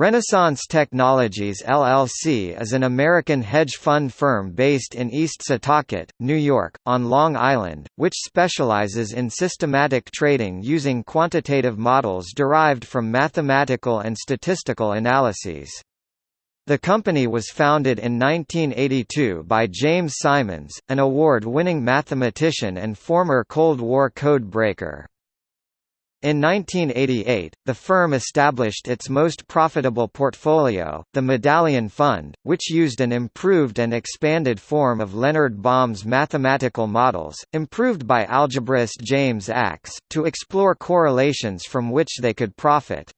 Renaissance Technologies LLC is an American hedge fund firm based in East Setauket, New York, on Long Island, which specializes in systematic trading using quantitative models derived from mathematical and statistical analyses. The company was founded in 1982 by James Simons, an award-winning mathematician and former Cold War code breaker. In 1988, the firm established its most profitable portfolio, the Medallion Fund, which used an improved and expanded form of Leonard Baum's mathematical models, improved by algebraist James Ax, to explore correlations from which they could profit.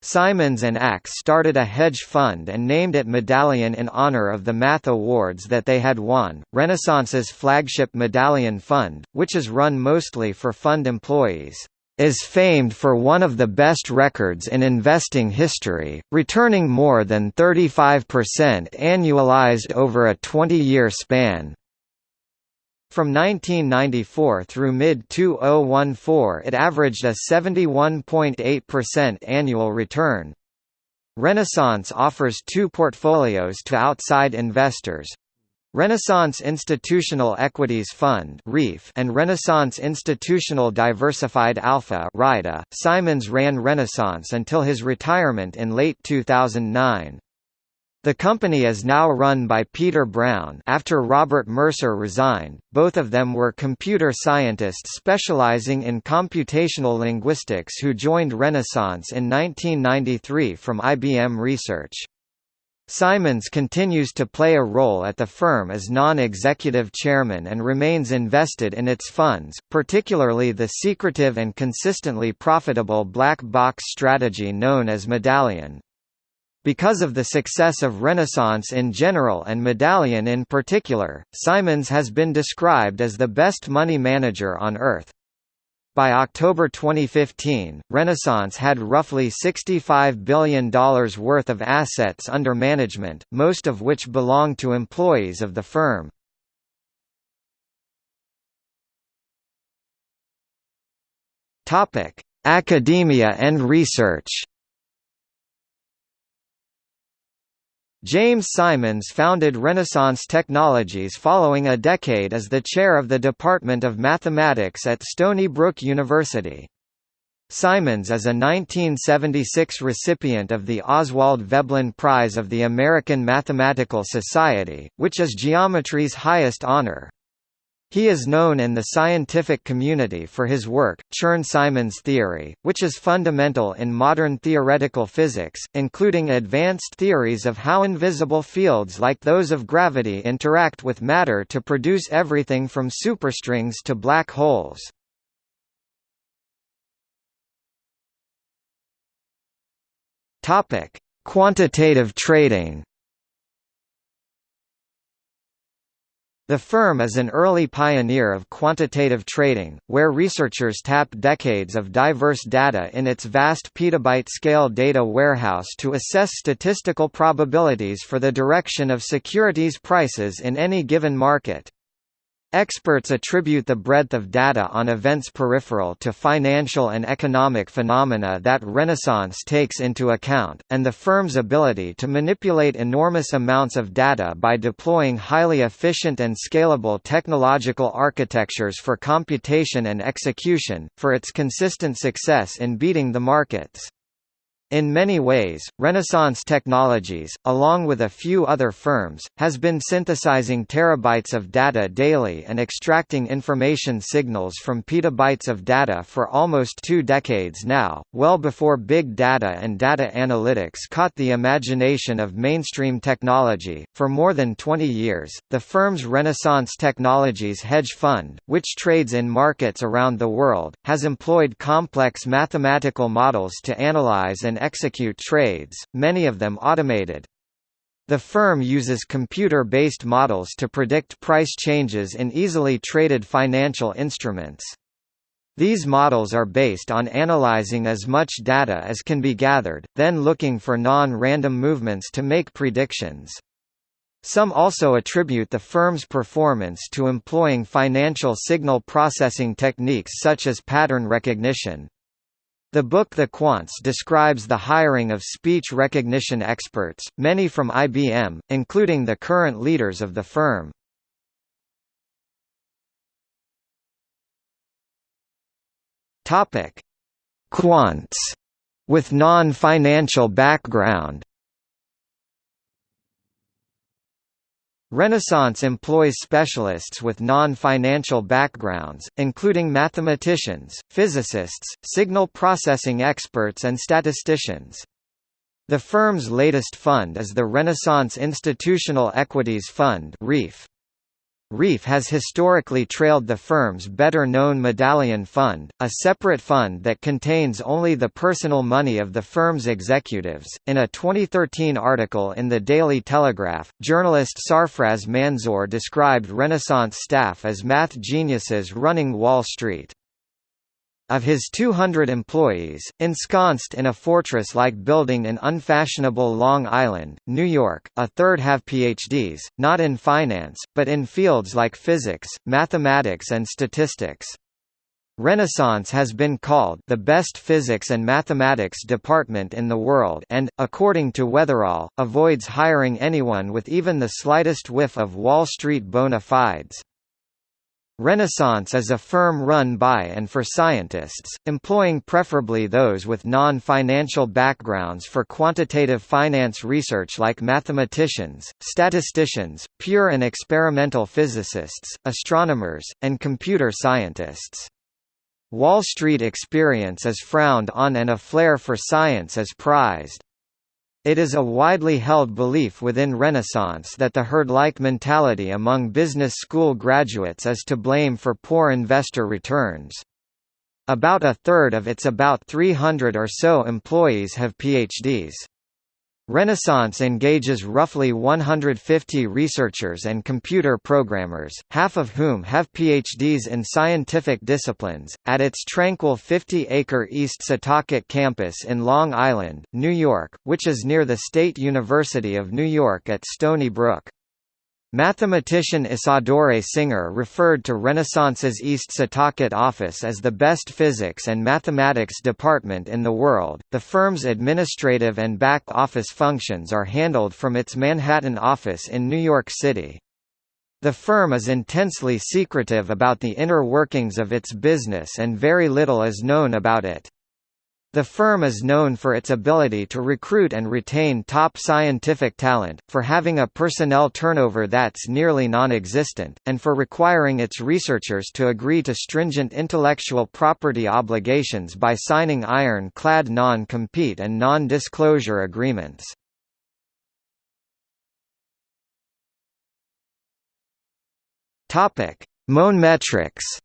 Simons and Ax started a hedge fund and named it Medallion in honor of the math awards that they had won. Renaissance's flagship Medallion Fund, which is run mostly for fund employees, is famed for one of the best records in investing history, returning more than 35% annualized over a 20-year span. From 1994 through mid-2014 it averaged a 71.8% annual return. Renaissance offers two portfolios to outside investors, Renaissance Institutional Equities Fund and Renaissance Institutional Diversified Alpha Simons ran Renaissance until his retirement in late 2009. The company is now run by Peter Brown after Robert Mercer resigned. Both of them were computer scientists specializing in computational linguistics who joined Renaissance in 1993 from IBM Research. Simons continues to play a role at the firm as non-executive chairman and remains invested in its funds, particularly the secretive and consistently profitable black box strategy known as Medallion. Because of the success of Renaissance in general and Medallion in particular, Simons has been described as the best money manager on earth. By October 2015, Renaissance had roughly $65 billion worth of assets under management, most of which belong to employees of the firm. Academia and research James Simons founded Renaissance Technologies following a decade as the chair of the Department of Mathematics at Stony Brook University. Simons is a 1976 recipient of the Oswald Veblen Prize of the American Mathematical Society, which is geometry's highest honor. He is known in the scientific community for his work, Chern-Simons theory, which is fundamental in modern theoretical physics, including advanced theories of how invisible fields like those of gravity interact with matter to produce everything from superstrings to black holes. Quantitative trading The firm is an early pioneer of quantitative trading, where researchers tap decades of diverse data in its vast petabyte-scale data warehouse to assess statistical probabilities for the direction of securities prices in any given market. Experts attribute the breadth of data on events peripheral to financial and economic phenomena that Renaissance takes into account, and the firm's ability to manipulate enormous amounts of data by deploying highly efficient and scalable technological architectures for computation and execution, for its consistent success in beating the markets. In many ways, Renaissance Technologies, along with a few other firms, has been synthesizing terabytes of data daily and extracting information signals from petabytes of data for almost two decades now, well before big data and data analytics caught the imagination of mainstream technology. For more than 20 years, the firm's Renaissance Technologies hedge fund, which trades in markets around the world, has employed complex mathematical models to analyze and execute trades, many of them automated. The firm uses computer-based models to predict price changes in easily traded financial instruments. These models are based on analyzing as much data as can be gathered, then looking for non-random movements to make predictions. Some also attribute the firm's performance to employing financial signal processing techniques such as pattern recognition. The book The Quants describes the hiring of speech recognition experts, many from IBM, including the current leaders of the firm. Quants with non-financial background. Renaissance employs specialists with non-financial backgrounds, including mathematicians, physicists, signal processing experts and statisticians. The firm's latest fund is the Renaissance Institutional Equities Fund. REIF has historically trailed the firm's better-known Medallion Fund, a separate fund that contains only the personal money of the firm's executives. In a 2013 article in the Daily Telegraph, journalist Sarfraz Manzoor described Renaissance staff as math geniuses running Wall Street. Of his 200 employees, ensconced in a fortress-like building in unfashionable Long Island, New York, a third have PhDs, not in finance, but in fields like physics, mathematics and statistics. Renaissance has been called the best physics and mathematics department in the world and, according to Weatherall, avoids hiring anyone with even the slightest whiff of Wall Street bona fides. Renaissance is a firm run by and for scientists, employing preferably those with non-financial backgrounds for quantitative finance research like mathematicians, statisticians, pure and experimental physicists, astronomers, and computer scientists. Wall Street experience is frowned on and a flair for science is prized. It is a widely held belief within Renaissance that the herd-like mentality among business school graduates is to blame for poor investor returns. About a third of its about 300 or so employees have PhDs. Renaissance engages roughly 150 researchers and computer programmers, half of whom have PhDs in scientific disciplines, at its tranquil 50-acre East Setauket campus in Long Island, New York, which is near the State University of New York at Stony Brook. Mathematician Isadore Singer referred to Renaissance's East Setauket office as the best physics and mathematics department in the world. The firm's administrative and back office functions are handled from its Manhattan office in New York City. The firm is intensely secretive about the inner workings of its business and very little is known about it. The firm is known for its ability to recruit and retain top scientific talent, for having a personnel turnover that's nearly non-existent, and for requiring its researchers to agree to stringent intellectual property obligations by signing iron-clad non-compete and non-disclosure agreements. Monemetrics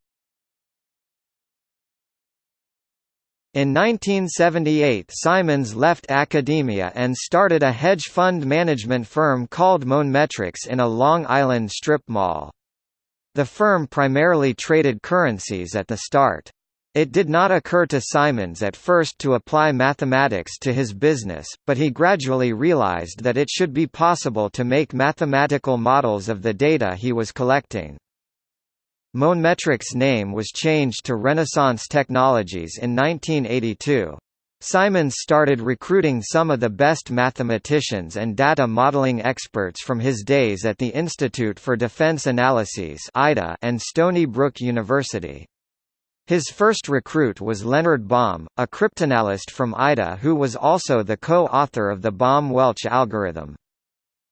In 1978 Simons left academia and started a hedge fund management firm called Monemetrics in a Long Island strip mall. The firm primarily traded currencies at the start. It did not occur to Simons at first to apply mathematics to his business, but he gradually realized that it should be possible to make mathematical models of the data he was collecting. Monemetrics' name was changed to Renaissance Technologies in 1982. Simons started recruiting some of the best mathematicians and data modeling experts from his days at the Institute for Defense Analyses and Stony Brook University. His first recruit was Leonard Baum, a cryptanalyst from IDA who was also the co-author of the Baum-Welch algorithm.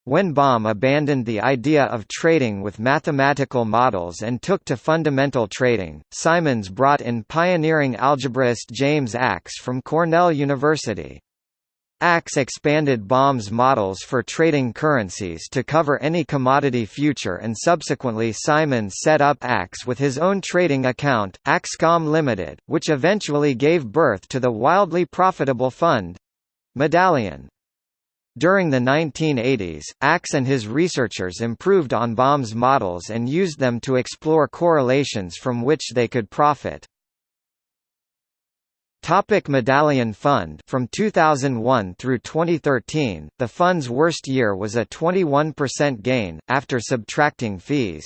When Baum abandoned the idea of trading with mathematical models and took to fundamental trading, Simons brought in pioneering algebraist James Ax from Cornell University. Ax expanded Baum's models for trading currencies to cover any commodity future and subsequently Simons set up Ax with his own trading account, Axcom Limited, which eventually gave birth to the wildly profitable fund Medallion. During the 1980s, Ax and his researchers improved on Baum's models and used them to explore correlations from which they could profit. Topic Medallion Fund From 2001 through 2013, the fund's worst year was a 21% gain, after subtracting fees.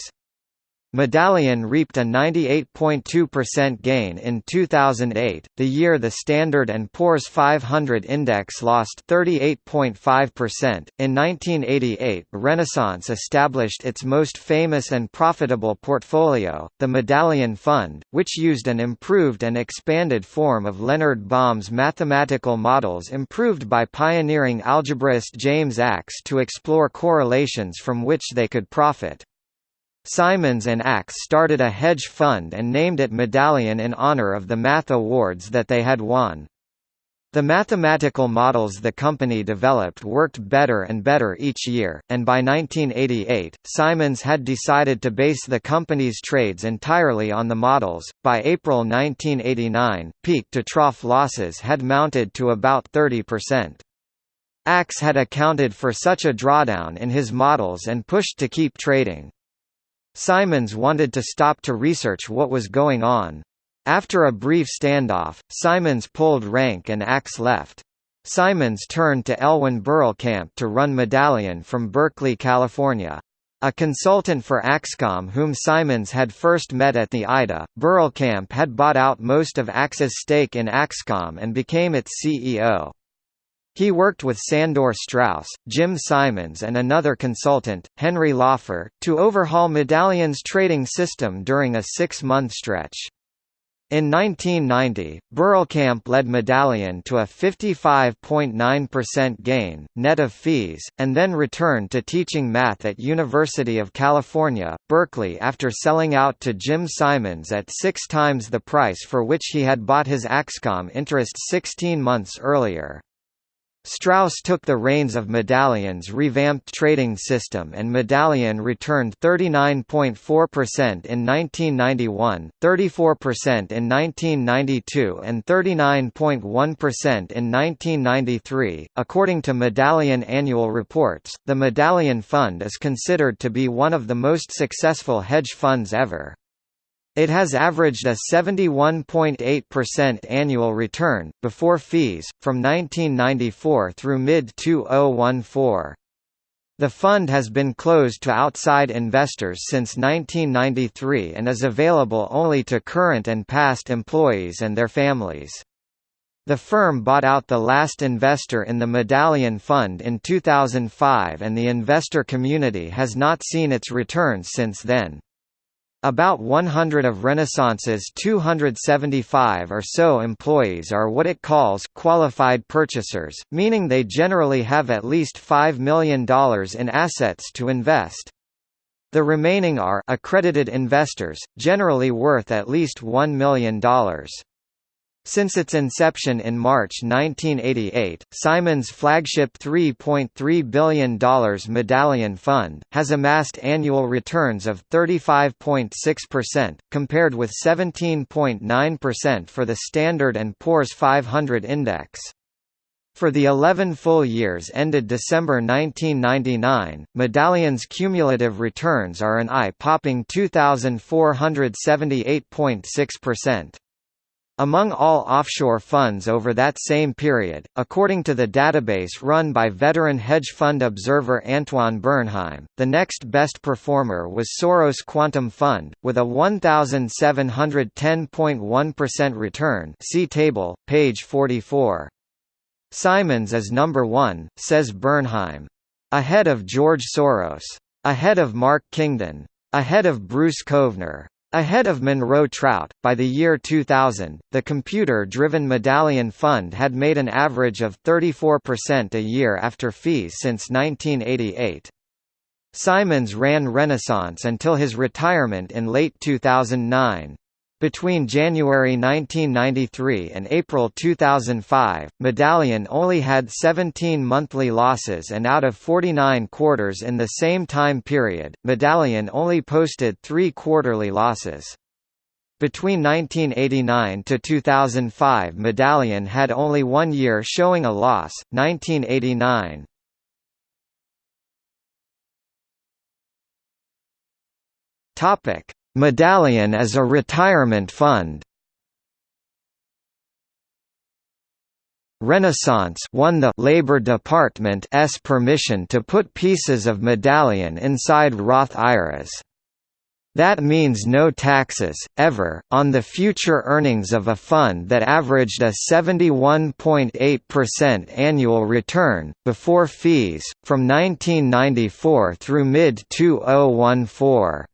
Medallion reaped a 98.2% gain in 2008, the year the Standard & Poor's 500 index lost 38.5%. In 1988, Renaissance established its most famous and profitable portfolio, the Medallion Fund, which used an improved and expanded form of Leonard Baum's mathematical models improved by pioneering algebraist James Ax to explore correlations from which they could profit. Simons and Ax started a hedge fund and named it Medallion in honor of the math awards that they had won. The mathematical models the company developed worked better and better each year, and by 1988, Simons had decided to base the company's trades entirely on the models. By April 1989, peak to trough losses had mounted to about 30%. Ax had accounted for such a drawdown in his models and pushed to keep trading. Simons wanted to stop to research what was going on. After a brief standoff, Simons pulled rank and Ax left. Simons turned to Elwyn Berlekamp to run Medallion from Berkeley, California. A consultant for Axcom whom Simons had first met at the IDA, Berlekamp had bought out most of Ax's stake in Axcom and became its CEO. He worked with Sandor Straus, Jim Simons and another consultant, Henry Laufer, to overhaul Medallion's trading system during a six-month stretch. In 1990, Berlekamp led Medallion to a 55.9% gain, net of fees, and then returned to teaching math at University of California, Berkeley after selling out to Jim Simons at six times the price for which he had bought his Axcom interest 16 months earlier. Straus took the reins of Medallion's revamped trading system and Medallion returned 39.4% in 1991, 34% in 1992 and 39.1% in 1993. According to Medallion annual reports, the Medallion Fund is considered to be one of the most successful hedge funds ever. It has averaged a 71.8% annual return, before fees, from 1994 through mid-2014. The fund has been closed to outside investors since 1993 and is available only to current and past employees and their families. The firm bought out the last investor in the Medallion Fund in 2005 and the investor community has not seen its returns since then. About 100 of Renaissance's 275 or so employees are what it calls qualified purchasers, meaning they generally have at least $5 million in assets to invest. The remaining are accredited investors, generally worth at least $1 million. Since its inception in March 1988, Simon's flagship $3.3 billion Medallion Fund, has amassed annual returns of 35.6%, compared with 17.9% for the Standard & Poor's 500 index. For the 11 full years ended December 1999, Medallion's cumulative returns are an eye-popping 2,478.6%. Among all offshore funds over that same period, according to the database run by veteran hedge fund observer Antoine Bernheim, the next best performer was Soros Quantum Fund, with a 1,710.1% return see table, page 44. Simons is number one, says Bernheim. Ahead of George Soros. Ahead of Mark Kingdon. Ahead of Bruce Kovner. Ahead of Monroe Trout, by the year 2000, the computer-driven Medallion Fund had made an average of 34% a year after fees since 1988. Simons ran Renaissance until his retirement in late 2009. Between January 1993 and April 2005, Medallion only had 17 monthly losses and out of 49 quarters in the same time period, Medallion only posted three quarterly losses. Between 1989 to 2005 Medallion had only one year showing a loss, 1989. Topic Medallion as a retirement fund Renaissance won the Labor Department's permission to put pieces of Medallion inside Roth IRAs. That means no taxes, ever, on the future earnings of a fund that averaged a 71.8% annual return, before fees, from 1994 through mid-2014.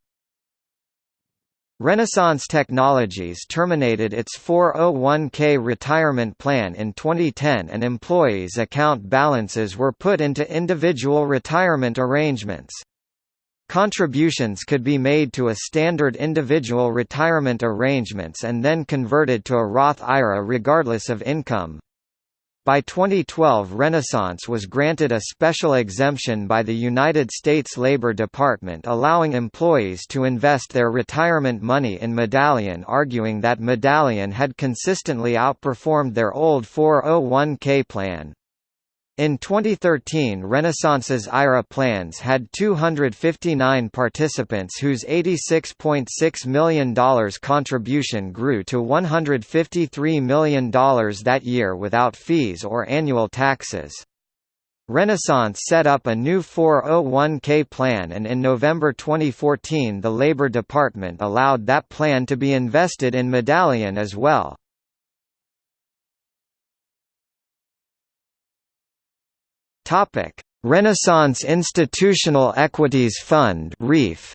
Renaissance Technologies terminated its 401k retirement plan in 2010 and employees' account balances were put into individual retirement arrangements. Contributions could be made to a standard individual retirement arrangements and then converted to a Roth IRA regardless of income. By 2012 Renaissance was granted a special exemption by the United States Labor Department allowing employees to invest their retirement money in Medallion arguing that Medallion had consistently outperformed their old 401k plan. In 2013 Renaissance's IRA plans had 259 participants whose $86.6 million contribution grew to $153 million that year without fees or annual taxes. Renaissance set up a new 401k plan and in November 2014 the Labor Department allowed that plan to be invested in Medallion as well. Topic: Renaissance Institutional Equities Fund (REIF).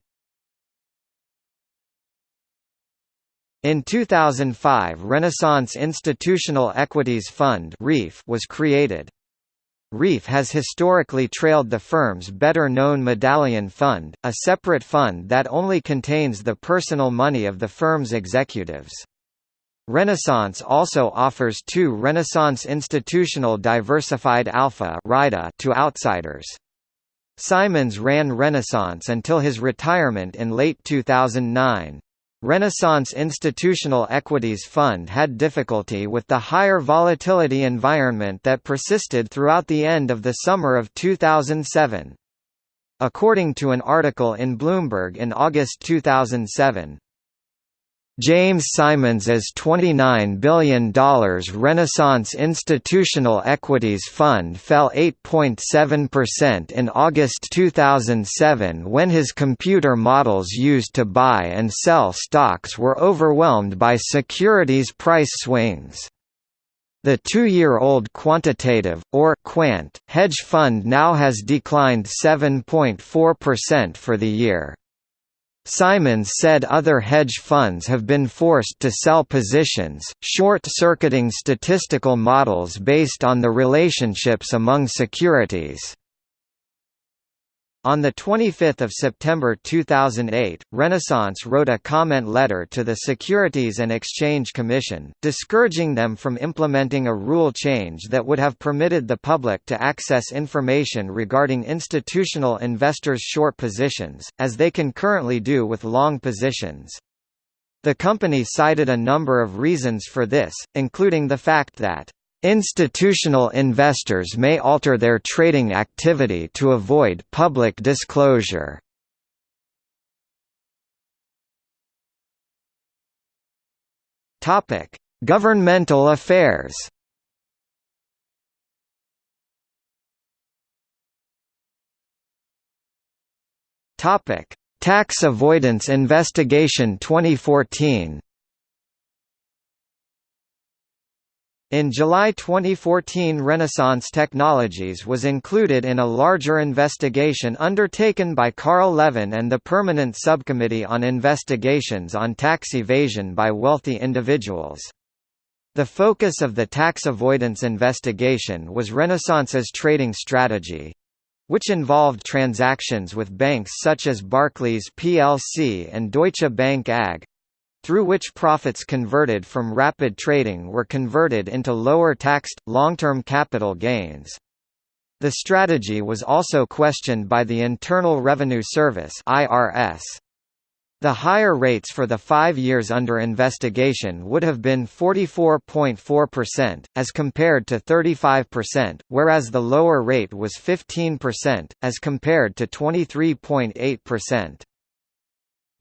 In 2005 Renaissance Institutional Equities Fund (REIF) was created. REIF has historically trailed the firm's better-known Medallion Fund, a separate fund that only contains the personal money of the firm's executives. Renaissance also offers two Renaissance Institutional Diversified Alpha to outsiders. Simons ran Renaissance until his retirement in late 2009. Renaissance Institutional Equities Fund had difficulty with the higher volatility environment that persisted throughout the end of the summer of 2007. According to an article in Bloomberg in August 2007, James Simons's $29 billion Renaissance Institutional Equities Fund fell 8.7% in August 2007 when his computer models used to buy and sell stocks were overwhelmed by securities price swings. The two-year-old quantitative, or quant, hedge fund now has declined 7.4% for the year. Simons said other hedge funds have been forced to sell positions, short-circuiting statistical models based on the relationships among securities. On 25 September 2008, Renaissance wrote a comment letter to the Securities and Exchange Commission, discouraging them from implementing a rule change that would have permitted the public to access information regarding institutional investors' short positions, as they can currently do with long positions. The company cited a number of reasons for this, including the fact that Institutional investors may alter their trading activity to avoid public disclosure. Topic: Governmental affairs. Topic: Tax Avoidance Investigation 2014. In July 2014 Renaissance Technologies was included in a larger investigation undertaken by Carl Levin and the Permanent Subcommittee on Investigations on Tax Evasion by Wealthy Individuals. The focus of the tax avoidance investigation was Renaissance's trading strategy, which involved transactions with banks such as Barclays plc and Deutsche Bank AG, through which profits converted from rapid trading were converted into lower-taxed, long-term capital gains. The strategy was also questioned by the Internal Revenue Service IRS. The higher rates for the five years under investigation would have been 44.4%, as compared to 35%, whereas the lower rate was 15%, as compared to 23.8%.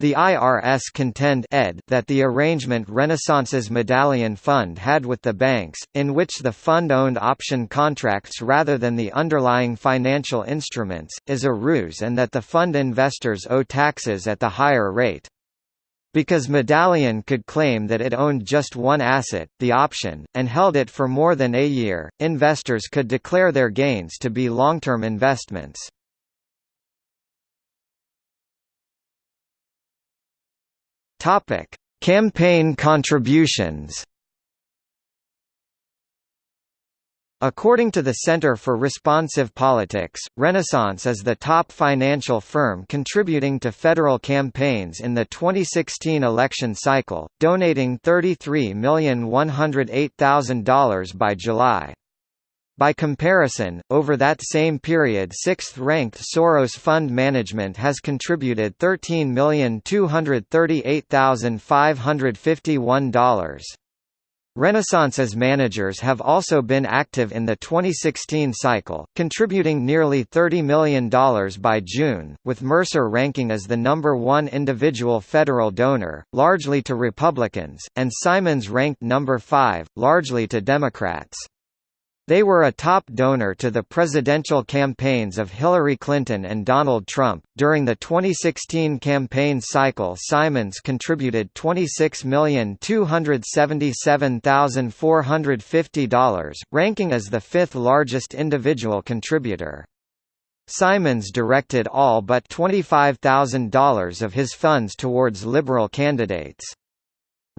The IRS contend ed that the arrangement Renaissance's Medallion Fund had with the banks, in which the fund owned option contracts rather than the underlying financial instruments, is a ruse and that the fund investors owe taxes at the higher rate. Because Medallion could claim that it owned just one asset, the option, and held it for more than a year, investors could declare their gains to be long-term investments. Topic: Campaign contributions. According to the Center for Responsive Politics, Renaissance is the top financial firm contributing to federal campaigns in the 2016 election cycle, donating $33,108,000 by July. By comparison, over that same period sixth-ranked Soros Fund Management has contributed $13,238,551. Renaissance's managers have also been active in the 2016 cycle, contributing nearly $30 million by June, with Mercer ranking as the number one individual federal donor, largely to Republicans, and Simons ranked number five, largely to Democrats. They were a top donor to the presidential campaigns of Hillary Clinton and Donald Trump. During the 2016 campaign cycle, Simons contributed $26,277,450, ranking as the fifth largest individual contributor. Simons directed all but $25,000 of his funds towards liberal candidates.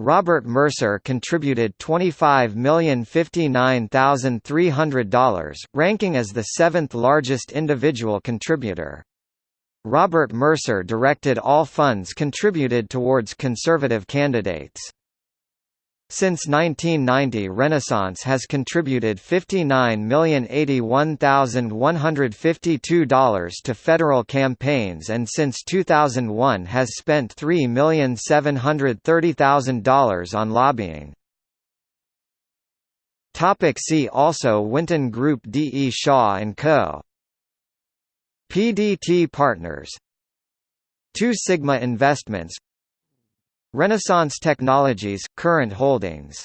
Robert Mercer contributed $25,059,300, ranking as the seventh largest individual contributor. Robert Mercer directed all funds contributed towards conservative candidates. Since 1990 Renaissance has contributed $59,081,152 to federal campaigns and since 2001 has spent $3,730,000 on lobbying. Topic see also Winton Group D. E. Shaw & Co. PDT Partners Two Sigma Investments Renaissance Technologies – current holdings